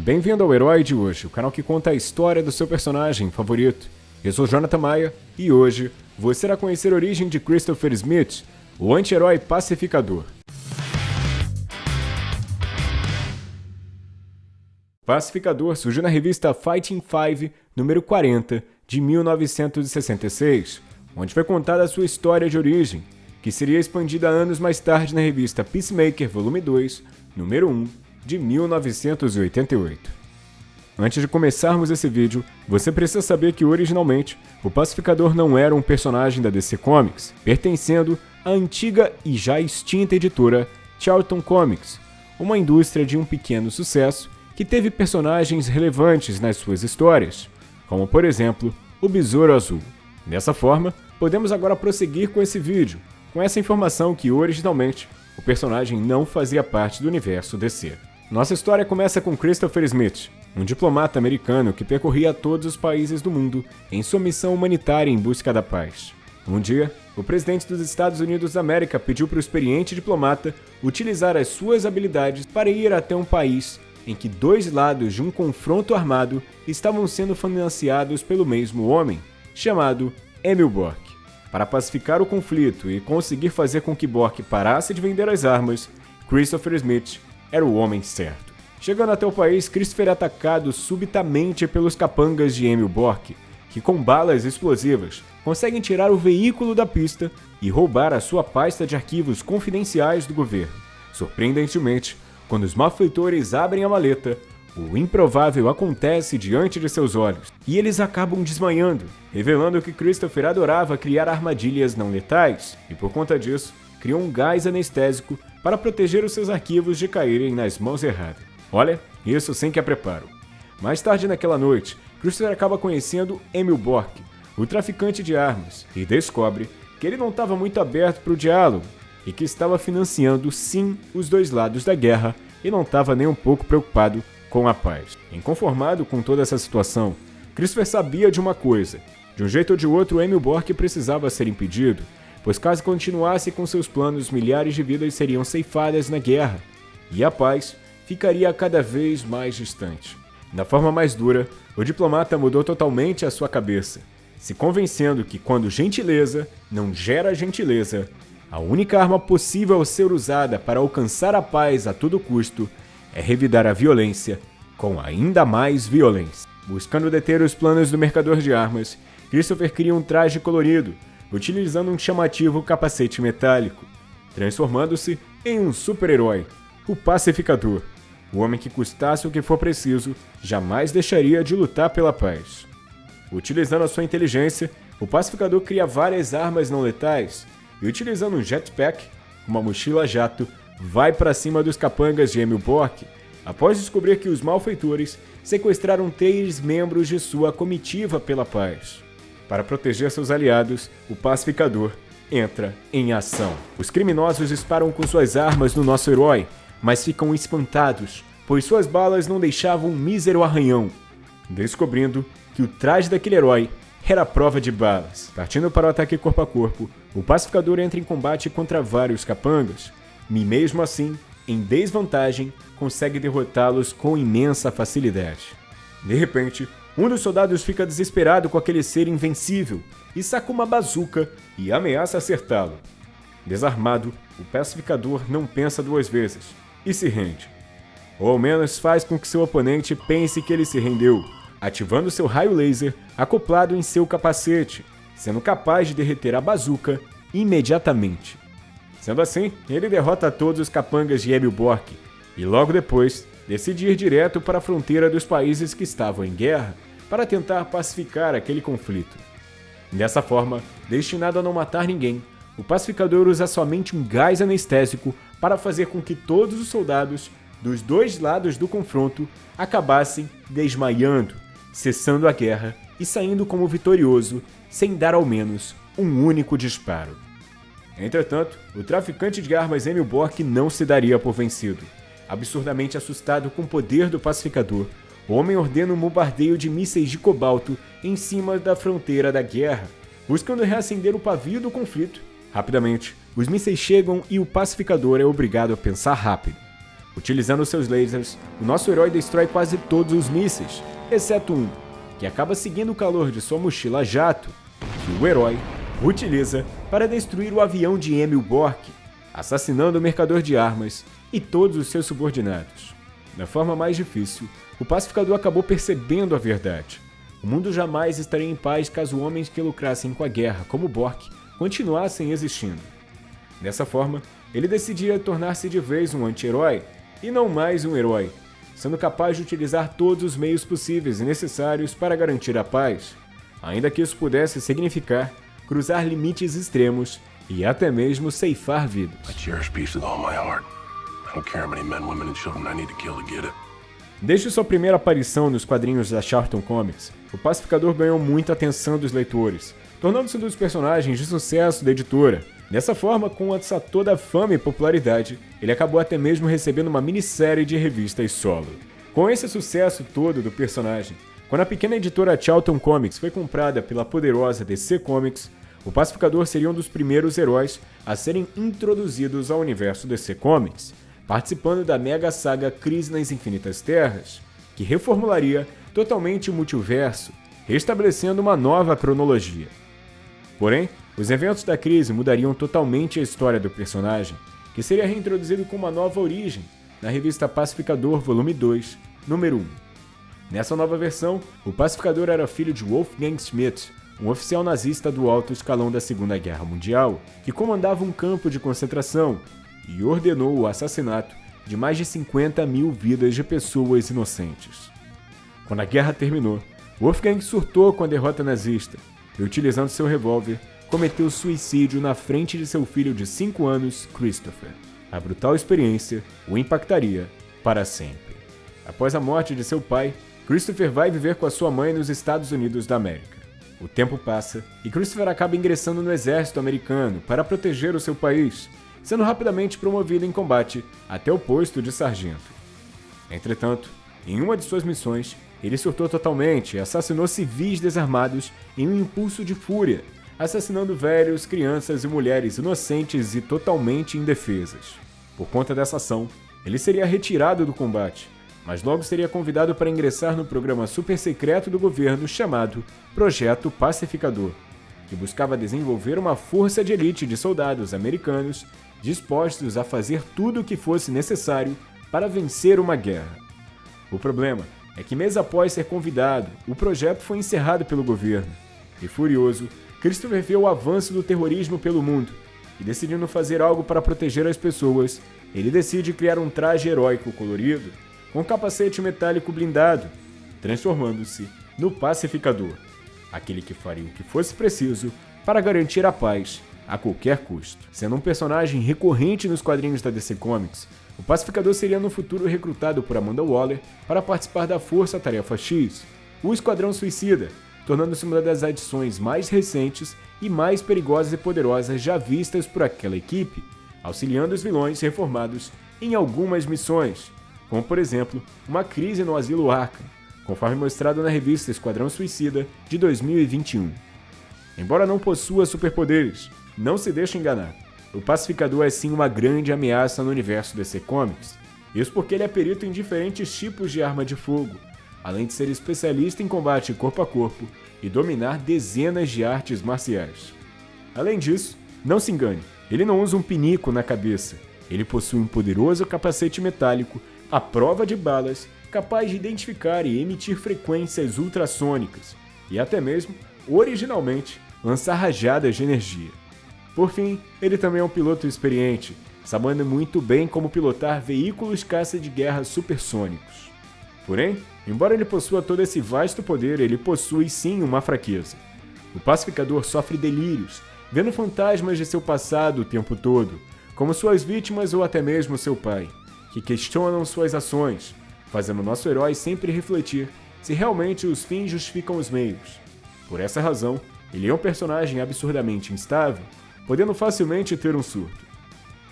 Bem-vindo ao Herói de hoje, o canal que conta a história do seu personagem favorito. Eu sou Jonathan Maia e hoje você irá conhecer a origem de Christopher Smith, o anti-herói pacificador. Pacificador surgiu na revista Fighting Five, número 40, de 1966, onde foi contada a sua história de origem, que seria expandida anos mais tarde na revista Peacemaker, volume 2, número 1, de 1988. Antes de começarmos esse vídeo, você precisa saber que originalmente o Pacificador não era um personagem da DC Comics, pertencendo à antiga e já extinta editora Charlton Comics, uma indústria de um pequeno sucesso que teve personagens relevantes nas suas histórias, como por exemplo o Besouro Azul. Dessa forma, podemos agora prosseguir com esse vídeo, com essa informação que originalmente o personagem não fazia parte do universo DC. Nossa história começa com Christopher Smith, um diplomata americano que percorria todos os países do mundo em sua missão humanitária em busca da paz. Um dia, o presidente dos Estados Unidos da América pediu para o experiente diplomata utilizar as suas habilidades para ir até um país em que dois lados de um confronto armado estavam sendo financiados pelo mesmo homem, chamado Emil Bork. Para pacificar o conflito e conseguir fazer com que Bork parasse de vender as armas, Christopher Smith era o homem certo. Chegando até o país, Christopher é atacado subitamente pelos capangas de Emil Bork, que com balas explosivas conseguem tirar o veículo da pista e roubar a sua pasta de arquivos confidenciais do governo. Surpreendentemente, quando os malfeitores abrem a maleta, o improvável acontece diante de seus olhos, e eles acabam desmanhando, revelando que Christopher adorava criar armadilhas não letais, e por conta disso, criou um gás anestésico para proteger os seus arquivos de caírem nas mãos erradas. Olha, isso sem que a preparo. Mais tarde naquela noite, Christopher acaba conhecendo Emil Bork, o traficante de armas, e descobre que ele não estava muito aberto para o diálogo e que estava financiando sim os dois lados da guerra e não estava nem um pouco preocupado com a paz. Inconformado com toda essa situação, Christopher sabia de uma coisa: de um jeito ou de outro, Emil Bork precisava ser impedido, pois caso continuasse com seus planos, milhares de vidas seriam ceifadas na guerra e a paz ficaria cada vez mais distante. Da forma mais dura, o diplomata mudou totalmente a sua cabeça, se convencendo que quando gentileza não gera gentileza, a única arma possível ser usada para alcançar a paz a todo custo é revidar a violência com ainda mais violência. Buscando deter os planos do mercador de armas, Christopher cria um traje colorido, utilizando um chamativo capacete metálico, transformando-se em um super-herói, o Pacificador. O homem que custasse o que for preciso jamais deixaria de lutar pela paz. Utilizando a sua inteligência, o Pacificador cria várias armas não letais e utilizando um jetpack, uma mochila jato, vai para cima dos capangas de Emil Bork, após descobrir que os malfeitores sequestraram três membros de sua comitiva pela paz. Para proteger seus aliados, o pacificador entra em ação. Os criminosos disparam com suas armas no nosso herói, mas ficam espantados, pois suas balas não deixavam um mísero arranhão, descobrindo que o traje daquele herói era prova de balas. Partindo para o ataque corpo a corpo, o pacificador entra em combate contra vários capangas, e mesmo assim, em desvantagem, consegue derrotá-los com imensa facilidade. De repente, um dos soldados fica desesperado com aquele ser invencível e saca uma bazuca e ameaça acertá-lo. Desarmado, o pacificador não pensa duas vezes e se rende. Ou ao menos faz com que seu oponente pense que ele se rendeu, ativando seu raio laser acoplado em seu capacete, sendo capaz de derreter a bazuca imediatamente. Sendo assim, ele derrota todos os capangas de Emil Bork e logo depois decide ir direto para a fronteira dos países que estavam em guerra para tentar pacificar aquele conflito. Dessa forma, destinado a não matar ninguém, o pacificador usa somente um gás anestésico para fazer com que todos os soldados dos dois lados do confronto acabassem desmaiando, cessando a guerra e saindo como vitorioso, sem dar ao menos um único disparo. Entretanto, o traficante de armas Emil Bork não se daria por vencido. Absurdamente assustado com o poder do pacificador, o homem ordena um bombardeio de mísseis de cobalto em cima da fronteira da guerra, buscando reacender o pavio do conflito. Rapidamente, os mísseis chegam e o pacificador é obrigado a pensar rápido, Utilizando seus lasers, o nosso herói destrói quase todos os mísseis, exceto um, que acaba seguindo o calor de sua mochila jato, que o herói utiliza para destruir o avião de Emil Bork, assassinando o mercador de armas e todos os seus subordinados. Da forma mais difícil, o pacificador acabou percebendo a verdade. O mundo jamais estaria em paz caso homens que lucrassem com a guerra, como Bork, continuassem existindo. Dessa forma, ele decidia tornar-se de vez um anti-herói e não mais um herói, sendo capaz de utilizar todos os meios possíveis e necessários para garantir a paz, ainda que isso pudesse significar cruzar limites extremos e até mesmo ceifar vidas. Desde sua primeira aparição nos quadrinhos da Charlton Comics, o Pacificador ganhou muita atenção dos leitores, tornando-se um dos personagens de sucesso da editora. Dessa forma, com essa toda fama e popularidade, ele acabou até mesmo recebendo uma minissérie de revistas solo. Com esse sucesso todo do personagem, quando a pequena editora Charlton Comics foi comprada pela poderosa DC Comics, o Pacificador seria um dos primeiros heróis a serem introduzidos ao universo DC Comics, participando da mega saga Crise nas Infinitas Terras, que reformularia totalmente o multiverso, restabelecendo uma nova cronologia. Porém, os eventos da crise mudariam totalmente a história do personagem, que seria reintroduzido com uma nova origem na revista Pacificador Volume 2, número 1. Nessa nova versão, o Pacificador era filho de Wolfgang Schmidt, um oficial nazista do alto escalão da Segunda Guerra Mundial, que comandava um campo de concentração e ordenou o assassinato de mais de 50 mil vidas de pessoas inocentes. Quando a guerra terminou, Wolfgang surtou com a derrota nazista e, utilizando seu revólver, cometeu suicídio na frente de seu filho de 5 anos, Christopher. A brutal experiência o impactaria para sempre. Após a morte de seu pai, Christopher vai viver com a sua mãe nos Estados Unidos da América. O tempo passa e Christopher acaba ingressando no exército americano para proteger o seu país, sendo rapidamente promovido em combate até o posto de sargento. Entretanto, em uma de suas missões, ele surtou totalmente e assassinou civis desarmados em um impulso de fúria, assassinando velhos, crianças e mulheres inocentes e totalmente indefesas. Por conta dessa ação, ele seria retirado do combate mas logo seria convidado para ingressar no programa super secreto do governo chamado Projeto Pacificador, que buscava desenvolver uma força de elite de soldados americanos dispostos a fazer tudo o que fosse necessário para vencer uma guerra. O problema é que, mês após ser convidado, o projeto foi encerrado pelo governo. E furioso, Christopher vê o avanço do terrorismo pelo mundo e, decidindo fazer algo para proteger as pessoas, ele decide criar um traje heróico colorido com capacete metálico blindado, transformando-se no pacificador, aquele que faria o que fosse preciso para garantir a paz a qualquer custo. Sendo um personagem recorrente nos quadrinhos da DC Comics, o pacificador seria no futuro recrutado por Amanda Waller para participar da Força Tarefa X, o Esquadrão Suicida, tornando-se uma das adições mais recentes e mais perigosas e poderosas já vistas por aquela equipe, auxiliando os vilões reformados em algumas missões, como por exemplo uma crise no asilo Arkham, conforme mostrado na revista Esquadrão Suicida de 2021. Embora não possua superpoderes, não se deixe enganar. O Pacificador é sim uma grande ameaça no universo DC Comics. Isso porque ele é perito em diferentes tipos de arma de fogo, além de ser especialista em combate corpo a corpo e dominar dezenas de artes marciais. Além disso, não se engane, ele não usa um pinico na cabeça. Ele possui um poderoso capacete metálico a prova de balas capaz de identificar e emitir frequências ultrassônicas e até mesmo, originalmente, lançar rajadas de energia. Por fim, ele também é um piloto experiente, sabendo muito bem como pilotar veículos caça de guerra supersônicos. Porém, embora ele possua todo esse vasto poder, ele possui sim uma fraqueza. O pacificador sofre delírios, vendo fantasmas de seu passado o tempo todo, como suas vítimas ou até mesmo seu pai que questionam suas ações, fazendo nosso herói sempre refletir se realmente os fins justificam os meios. Por essa razão, ele é um personagem absurdamente instável, podendo facilmente ter um surto.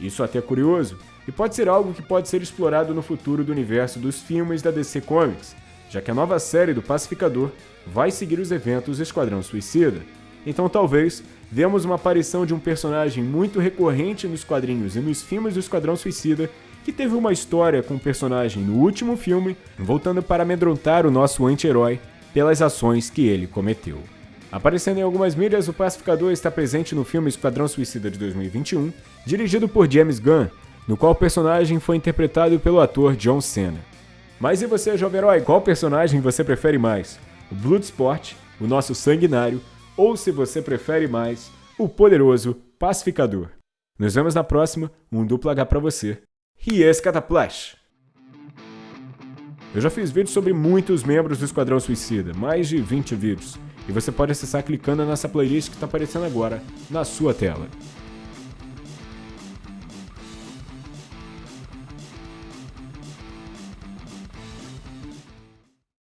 Isso até é curioso, e pode ser algo que pode ser explorado no futuro do universo dos filmes da DC Comics, já que a nova série do Pacificador vai seguir os eventos Esquadrão Suicida. Então talvez vemos uma aparição de um personagem muito recorrente nos quadrinhos e nos filmes do Esquadrão Suicida que teve uma história com o personagem no último filme, voltando para amedrontar o nosso anti-herói pelas ações que ele cometeu. Aparecendo em algumas mídias, o Pacificador está presente no filme Esquadrão Suicida de 2021, dirigido por James Gunn, no qual o personagem foi interpretado pelo ator John Cena. Mas e você, jovem herói, qual personagem você prefere mais? O Bloodsport, o nosso sanguinário, ou se você prefere mais, o poderoso Pacificador? Nos vemos na próxima, um duplo H pra você. E esse Cataplash! Eu já fiz vídeos sobre muitos membros do Esquadrão Suicida, mais de 20 vídeos, e você pode acessar clicando nessa playlist que está aparecendo agora na sua tela.